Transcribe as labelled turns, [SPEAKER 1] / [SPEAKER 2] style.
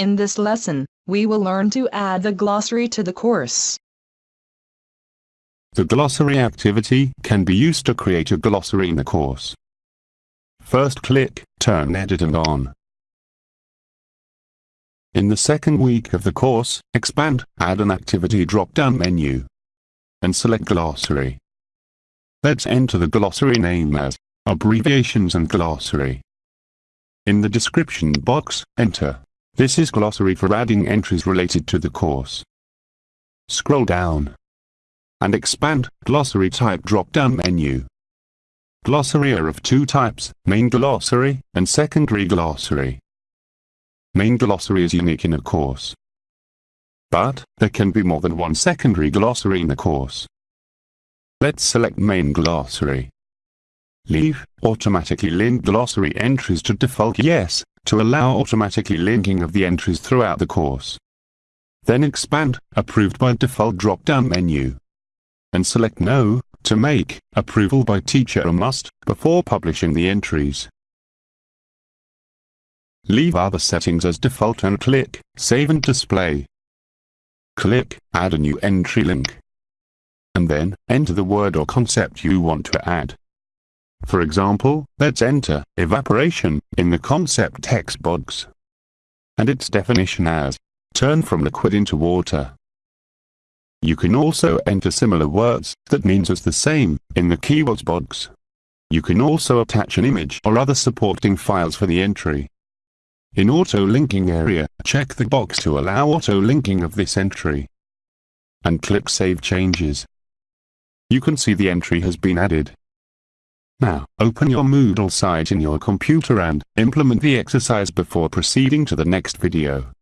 [SPEAKER 1] In this lesson, we will learn to add the glossary to the course.
[SPEAKER 2] The glossary activity can be used to create a glossary in the course. First click Turn Editing on. In the second week of the course, expand Add an Activity drop-down menu and select Glossary. Let's enter the glossary name as Abbreviations and Glossary. In the description box, enter. This is glossary for adding entries related to the course. Scroll down and expand Glossary Type drop-down menu. Glossary are of two types, main glossary and secondary glossary. Main glossary is unique in a course. But, there can be more than one secondary glossary in a course. Let's select main glossary. Leave automatically link glossary entries to default yes, to allow automatically linking of the entries throughout the course. Then expand approved by default drop-down menu and select No to make approval by teacher a must before publishing the entries. Leave other settings as default and click Save and Display. Click Add a new entry link. And then, enter the word or concept you want to add. For example, let's enter evaporation in the concept text box. And its definition as turn from liquid into water. You can also enter similar words that means as the same in the keywords box. You can also attach an image or other supporting files for the entry. In auto-linking area, check the box to allow auto-linking of this entry. And click Save Changes. You can see the entry has been added. Now, open your Moodle site in your computer and implement the exercise before proceeding to the next video.